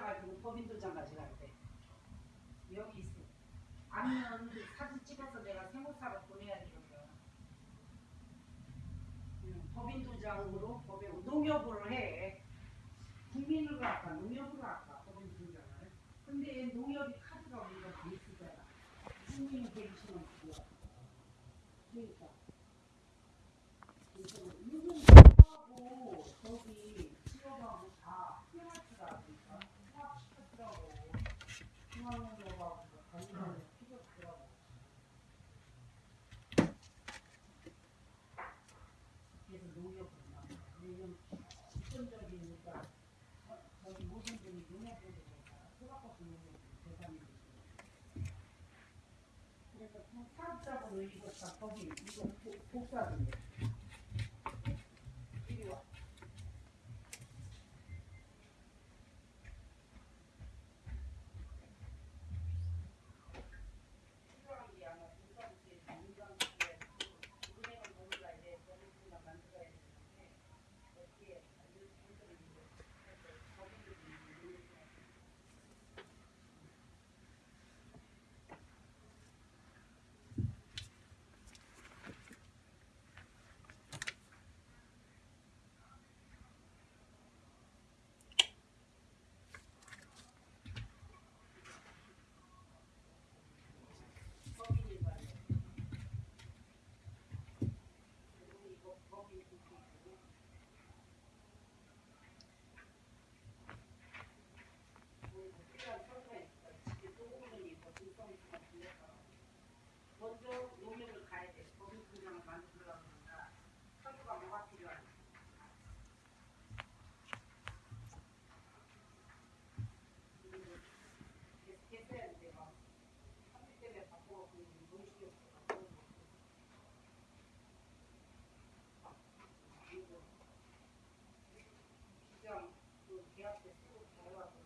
가지고 법인 도장 가져갈 때 여기 있어. 아니면 사진 찍어서 내가 세무사로 보내야 되거든. 응, 법인 도장으로 법인 농협으로 해. 국민으로 할까 농협으로 할까 법인 도장을. 근데 농협이 카드가 우리가 돼 있으잖아. 국민은 되기 싫으면 그거. 그러니까. 그래서 이분하고 저기 직업하고 다 프리마트가 그러니까 통합시켰더라고. 중앙농협하고 관련을 시켰더라고. 그래서 농협으로 나와. 왜냐면 집중적이니까 저- 저기 모든 분이 농협으로 되니까 소각받고 농협으로 대상이 되죠. 그래서 이거 다 거기 이거 복- 복사든요. 이리 와. 필요한 게 아마 공사부지에 공장부지에 은행을 모르가 이제 법인증을 만들어야 되는데 어떻게 이렇게 만들어 이제 법인들이 모르겠어요. 법인인 말이에요. 그리고 이거 법인 국기고 그리고 필요한 서류가 있어. 집에 소금은 있고 증성수가 빌려서 먼저 농협을 가야 돼. 법인 통장을 만들려고 그러니까 서류가 뭐가 필요하냐. 학교 때문에 바꿔갖고 농식이 없어서 그리고 기장 그 계약 때 쓰고 잘해갖고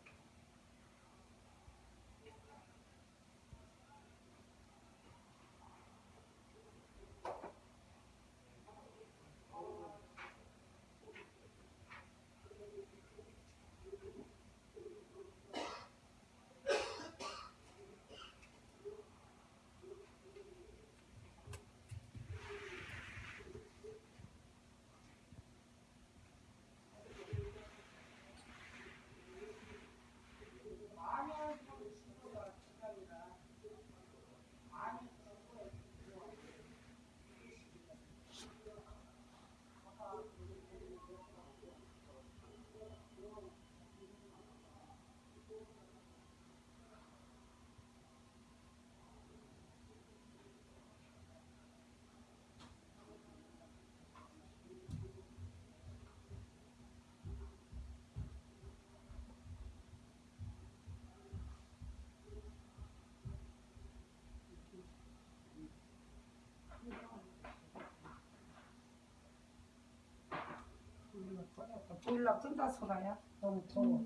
아니야, 좀 친구가 시간이라. 아니, 그거 그거 보일러 끈다 소라야 너무 더워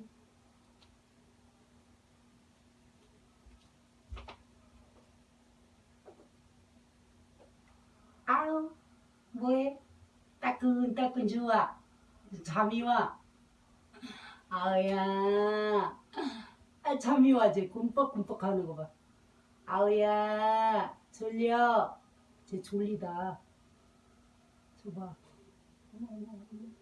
아우 뭐해? 따끈따끈 좋아. 잠이 와. 아우야 아, 잠이 와지 꿈뻑꿈뻑 하는 거 봐 아우야 졸려. 쟤 졸리다. 줘봐. 어머 어머 어머